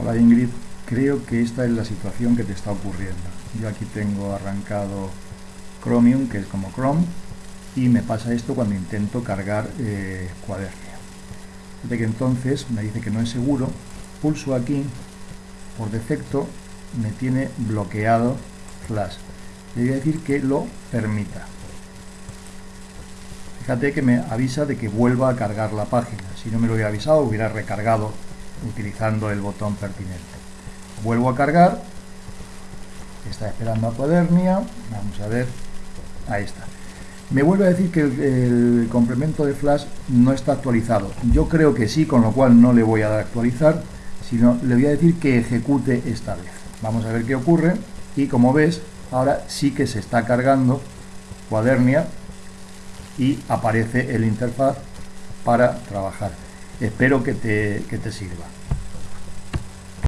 Hola Ingrid, creo que esta es la situación que te está ocurriendo. Yo aquí tengo arrancado Chromium, que es como Chrome, y me pasa esto cuando intento cargar eh, Cuadernia. De que entonces me dice que no es seguro, pulso aquí, por defecto me tiene bloqueado Flash. Le voy a decir que lo permita. Fíjate que me avisa de que vuelva a cargar la página. Si no me lo hubiera avisado, hubiera recargado utilizando el botón pertinente. Vuelvo a cargar, está esperando a Cuadernia, vamos a ver, ahí está. Me vuelve a decir que el, complemento de Flash no está actualizado. Yo creo que sí, con lo cual no le voy a dar a actualizar, sino le voy a decir que ejecute esta vez. Vamos a ver qué ocurre y como ves, ahora sí que se está cargando Cuadernia y aparece el interfaz para trabajar. Espero que te, que te sirva.